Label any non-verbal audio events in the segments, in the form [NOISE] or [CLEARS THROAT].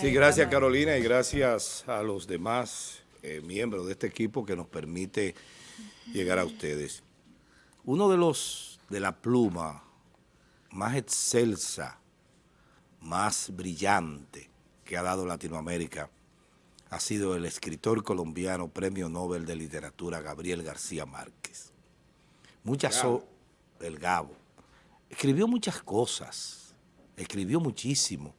Sí, gracias Carolina y gracias a los demás eh, miembros de este equipo que nos permite llegar a ustedes. Uno de los de la pluma más excelsa, más brillante que ha dado Latinoamérica ha sido el escritor colombiano Premio Nobel de Literatura Gabriel García Márquez. Muchas, el Gabo, escribió muchas cosas, escribió muchísimo,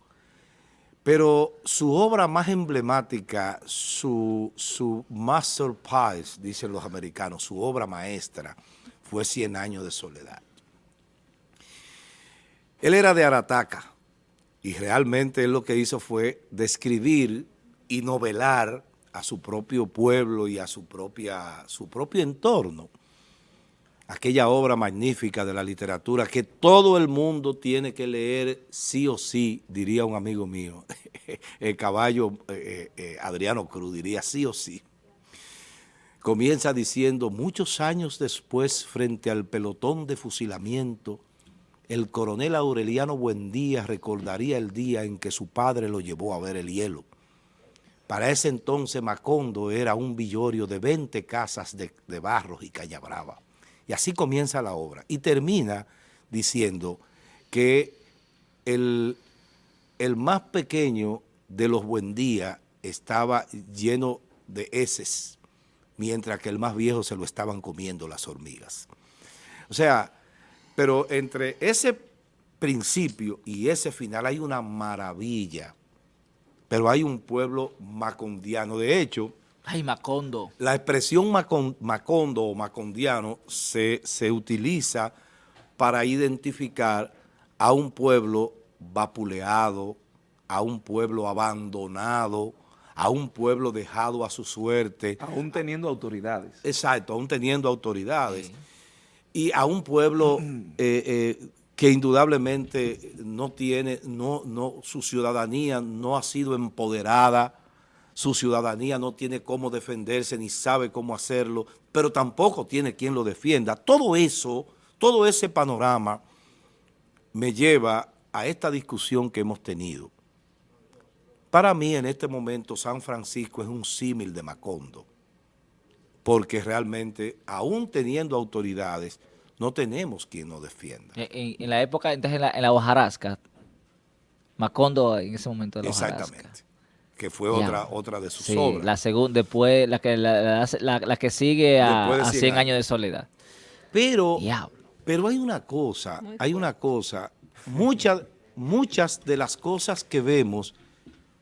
pero su obra más emblemática, su, masterpiece, dicen los americanos, su obra maestra, fue Cien años de soledad. Él era de Arataca y realmente él lo que hizo fue describir y novelar a su propio pueblo y a su propio entorno aquella obra magnífica de la literatura que todo el mundo tiene que leer sí o sí, diría un amigo mío, [LAUGHS] el caballo eh, eh, Adriano Cruz diría sí o sí. Comienza diciendo, muchos años después, frente al pelotón de fusilamiento, el coronel Aureliano Buendía recordaría el día en que su padre lo llevó a ver el hielo. Para ese entonces Macondo era un villorio de 20 casas de, de barros y caña brava. Y así comienza la obra. Y termina diciendo que el, el más pequeño de los Buendía estaba lleno de heces, mientras que el más viejo se lo estaban comiendo las hormigas. O sea, pero entre ese principio y ese final hay una maravilla, pero hay un pueblo macondiano. De hecho, Ay, Macondo. La expresión Macondo o macondiano se, se utiliza para identificar a un pueblo vapuleado, a un pueblo abandonado, a un pueblo dejado a su suerte. Aún teniendo autoridades. Exacto, aún teniendo autoridades. Y a un pueblo [CLEARS THROAT] eh, eh, que indudablemente no tiene, no, no, su ciudadanía no ha sido empoderada, su ciudadanía no tiene cómo defenderse ni sabe cómo hacerlo, pero tampoco tiene quien lo defienda. Todo eso, todo ese panorama me lleva a esta discusión que hemos tenido. Para mí en este momento San Francisco es un símil de Macondo, porque realmente aún teniendo autoridades no tenemos quien nos defienda. En, la época, entonces en la, en la hojarasca, Macondo en ese momento de la Exactamente que fue otra otra de sus obras. La segunda, después, la que, la, la, que sigue a, 100, años. de soledad. Pero, pero hay una cosa, hay una cosa, muchas, muchas de las cosas que vemos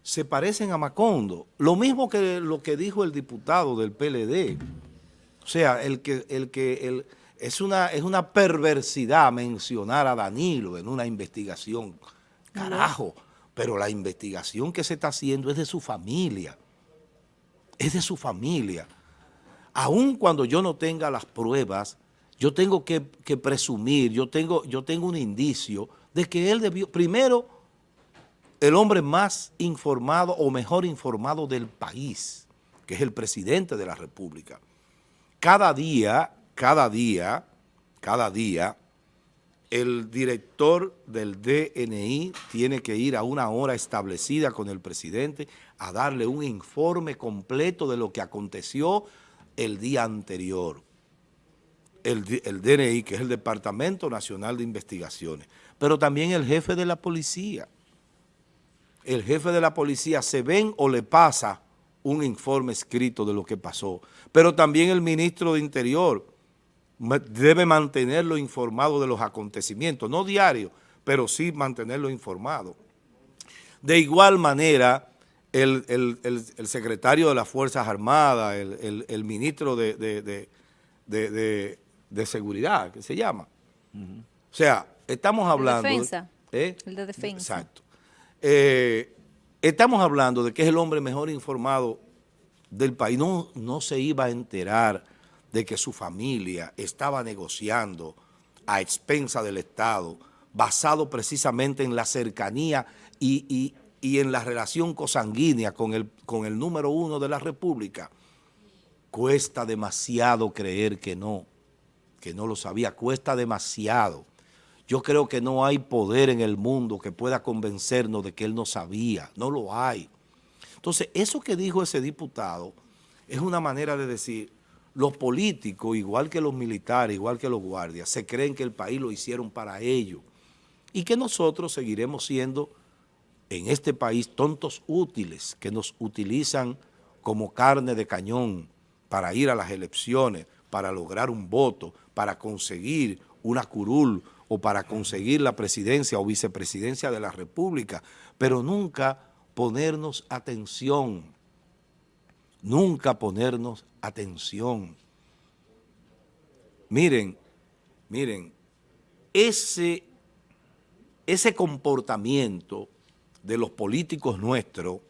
se parecen a Macondo. Lo mismo que lo que dijo el diputado del PLD. O sea, el que, el que el, es, una, es una perversidad mencionar a Danilo en una investigación. Carajo pero la investigación que se está haciendo es de su familia, es de su familia. Aun cuando yo no tenga las pruebas, yo tengo que, presumir, yo tengo, yo tengo un indicio de que él debió, primero, el hombre más informado o mejor informado del país, que es el presidente de la República. Cada día, cada día, cada día, el director del DNI tiene que ir a una hora establecida con el presidente a darle un informe completo de lo que aconteció el día anterior. El, DNI, que es el Departamento Nacional de Investigaciones, pero también el jefe de la policía. El jefe de la policía se ven o le pasa un informe escrito de lo que pasó, pero también el ministro de Interior, debe mantenerlo informado de los acontecimientos, no diario, pero sí mantenerlo informado. De igual manera, el, secretario de las Fuerzas Armadas, el, ministro de, Seguridad, que se llama. O sea, estamos hablando... De defensa. ¿eh? El de defensa. Exacto. Eh, estamos hablando de que es el hombre mejor informado del país. No, no se iba a enterar de que su familia estaba negociando a expensa del Estado, basado precisamente en la cercanía y, en la relación cosanguínea con el, con el número uno de la República, cuesta demasiado creer que no, que no lo sabía, cuesta demasiado. Yo creo que no hay poder en el mundo que pueda convencernos de que él no sabía, no lo hay. Entonces, eso que dijo ese diputado es una manera de decir, los políticos, igual que los militares, igual que los guardias, se creen que el país lo hicieron para ellos y que nosotros seguiremos siendo en este país tontos útiles que nos utilizan como carne de cañón para ir a las elecciones, para lograr un voto, para conseguir una curul o para conseguir la presidencia o vicepresidencia de la República, pero nunca ponernos atención, nunca ponernos atención. Miren, miren, ese, ese comportamiento de los políticos nuestros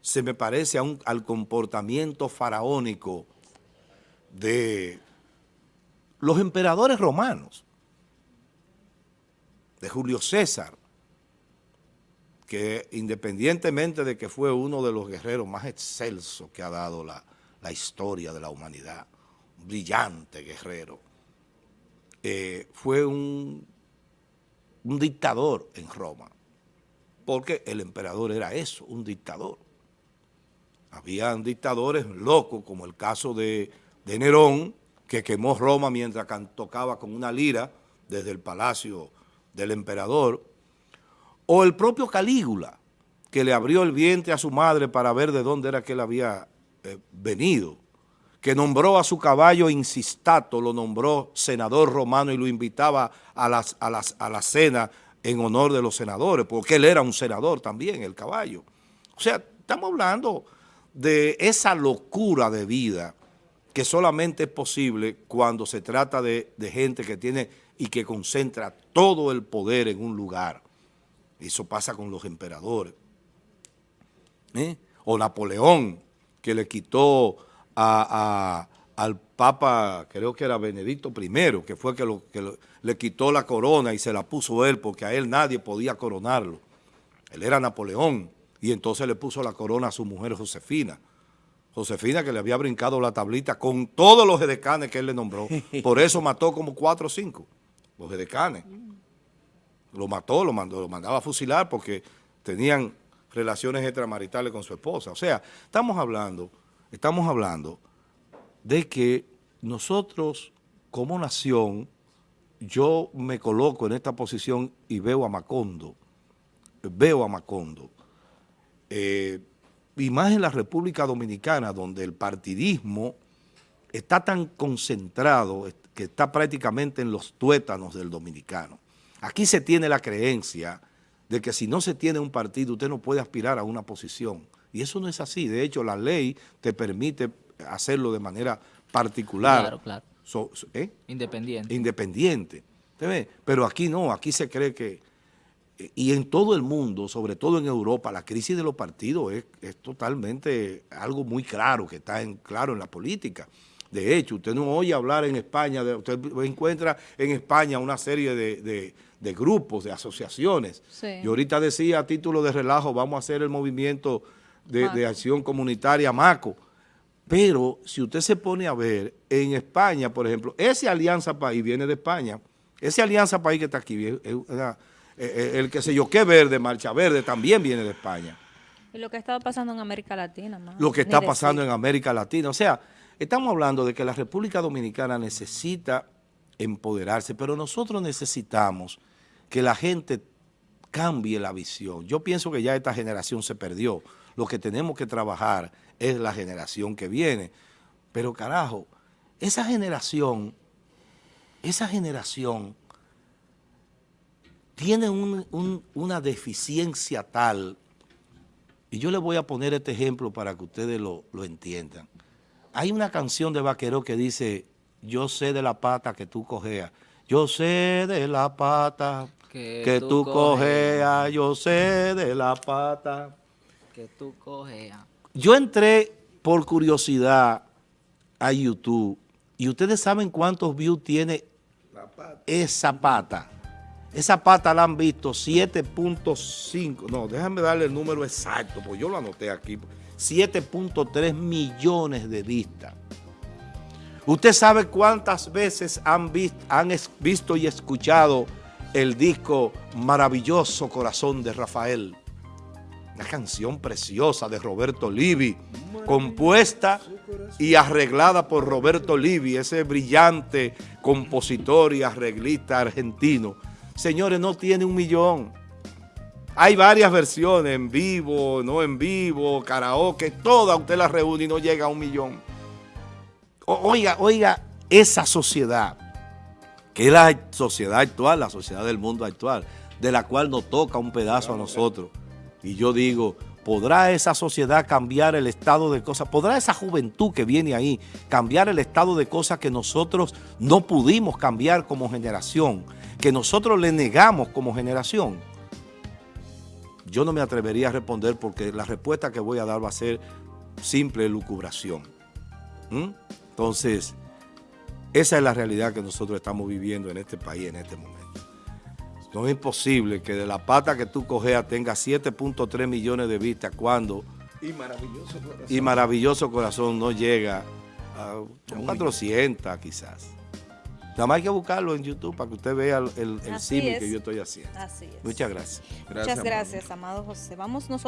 se me parece al comportamiento faraónico de los emperadores romanos, de Julio César, que independientemente de que fue uno de los guerreros más excelsos que ha dado la, historia de la humanidad, un brillante guerrero, eh, fue un, un dictador en Roma, porque el emperador era eso, un dictador. Habían dictadores locos, como el caso de, de Nerón, que quemó Roma mientras tocaba con una lira desde el palacio del emperador, o el propio Calígula, que le abrió el vientre a su madre para ver de dónde era que él había eh, venido, que nombró a su caballo Insistato, lo nombró senador romano y lo invitaba a, las, a, las, a la cena en honor de los senadores, porque él era un senador también, el caballo. O sea, estamos hablando de esa locura de vida que solamente es posible cuando se trata de, de gente que tiene y que concentra todo el poder en un lugar. Eso pasa con los emperadores. ¿Eh? O Napoleón, que le quitó al Papa, creo que era Benedicto I, que fue que, que le quitó la corona y se la puso él, porque a él nadie podía coronarlo. Él era Napoleón, y entonces le puso la corona a su mujer Josefina. Josefina que le había brincado la tablita con todos los edecanes que él le nombró. Por eso mató como cuatro o cinco, los edecanes lo mató, lo, mandó, lo mandaba a fusilar porque tenían relaciones extramaritales con su esposa. O sea, estamos hablando, estamos hablando de que nosotros como nación, yo me coloco en esta posición y veo a Macondo, veo a Macondo, eh, y más en la República Dominicana, donde el partidismo está tan concentrado que está prácticamente en los tuétanos del dominicano. Aquí se tiene la creencia de que si no se tiene un partido, usted no puede aspirar a una posición. Y eso no es así. De hecho, la ley te permite hacerlo de manera particular. Claro, claro. ¿eh? Independiente. Independiente. Pero aquí no, aquí se cree que... Y en todo el mundo, sobre todo en Europa, la crisis de los partidos es, es totalmente algo muy claro, que está en, claro en la política. De hecho, usted no oye hablar en España, usted encuentra en España una serie de, grupos, de asociaciones. Y ahorita decía a título de relajo, vamos a hacer el movimiento de, acción comunitaria MACO. Pero si usted se pone a ver, en España, por ejemplo, ese Alianza País viene de España. Ese Alianza País que está aquí, el que sé yo, qué verde, Marcha Verde, también viene de España. Y lo que está pasando en América Latina. Lo que está pasando en América Latina. O sea, Estamos hablando de que la República Dominicana necesita empoderarse, pero nosotros necesitamos que la gente cambie la visión. Yo pienso que ya esta generación se perdió. Lo que tenemos que trabajar es la generación que viene. Pero carajo, esa generación, esa generación tiene una deficiencia tal, y yo le voy a poner este ejemplo para que ustedes lo, lo entiendan. Hay una canción de Vaquero que dice, yo sé de la pata que tú cojeas. Yo sé de la pata que, tú, cojeas. Yo sé de la pata que tú cojeas. Yo entré por curiosidad a YouTube y ustedes saben cuántos views tiene esa pata. Esa pata la han visto 7.5. No, déjame darle el número exacto, porque yo lo anoté aquí. 7.3 millones de vistas. ¿Usted sabe cuántas veces han visto, han visto y escuchado el disco Maravilloso Corazón de Rafael. Una canción preciosa de Roberto Livi, compuesta y arreglada por Roberto Livi, ese brillante compositor y arreglista argentino. Señores, no tiene un millón. Hay varias versiones, en vivo, no en vivo, karaoke, toda usted la reúne y no llega a un millón. oiga, oiga, esa sociedad, que es la sociedad actual, la sociedad del mundo actual, de la cual nos toca un pedazo a nosotros. Y yo digo, ¿podrá esa sociedad cambiar el estado de cosas? ¿Podrá esa juventud que viene ahí cambiar el estado de cosas que nosotros no pudimos cambiar como generación? Que nosotros le negamos como generación. Yo no me atrevería a responder porque la respuesta que voy a dar va a ser simple lucubración. ¿Mm? Entonces, esa es la realidad que nosotros estamos viviendo en este país en este momento. No es posible que de la pata que tú cogeas tenga 7.3 millones de vistas cuando... Y maravilloso corazón. Y maravilloso corazón no llega a 400 quizás. Nada más hay que buscarlo en YouTube para que usted vea el, el, que yo estoy haciendo. Así es. Muchas gracias. gracias Muchas gracias, amado José. Vamos nosotros.